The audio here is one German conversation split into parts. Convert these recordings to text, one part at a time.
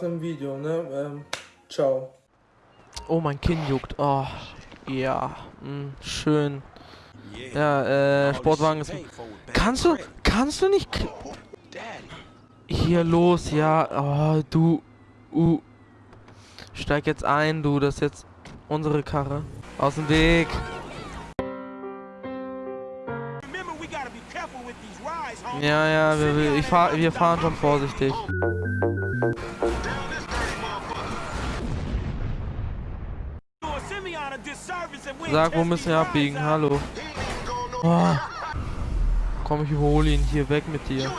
Spaß mit dem Video, ne? Ähm, ciao. Oh, mein Kinn juckt. Oh, ja. Mh, schön. Ja, äh, Sportwagen ist... Kannst du, kannst du nicht... k- Hier, los, ja. Oh, du... Uh. Steig jetzt ein, du. Das ist jetzt unsere Karre. Aus dem Weg. Ja, ja, wir, ich fahr, wir fahren schon vorsichtig. Sag, wo müssen wir abbiegen? Hallo. Oh. Komm, ich überhole ihn hier weg mit dir.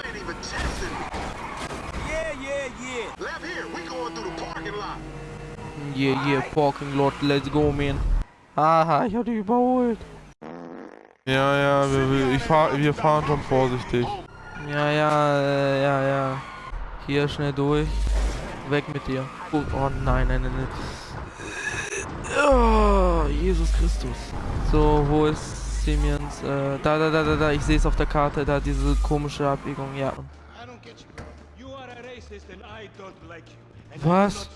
Yeah, yeah, parking lot, let's go, man. Aha, ich hab dich überholt. Ja, ja, wir, wir, ich fahr, wir fahren schon vorsichtig. Ja, ja, äh, ja, ja. Hier schnell durch. Weg mit dir. Oh, oh nein, nein, nein, nein. Oh, Jesus Christus. So, wo ist Siemens? Äh, da, da, da, da, da. Ich sehe es auf der Karte. Da diese komische Abbiegung. Ja. Was?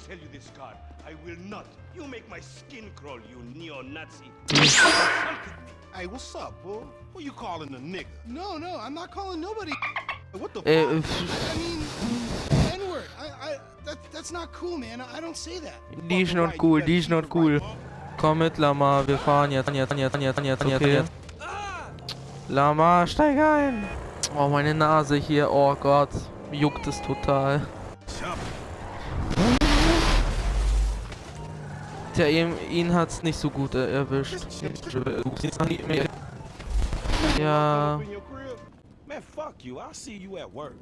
Hey, what's up, bro? Who you calling a nigga? No, no, I'm not calling nobody. What the Äh, fuck? I mean, N-word. I, I, that, that's not cool, man. I don't say that. die ist not cool, die ist not cool. Komm mit, Lama. Wir fahren jetzt, jetzt, jetzt, jetzt, jetzt, jetzt, jetzt. Lama, steig ein. Oh, meine Nase hier. Oh Gott. Juckt es total. Tja, ihm, ihn hat's nicht so gut äh, erwischt. Ja. Man, fuck you. I'll see you at work.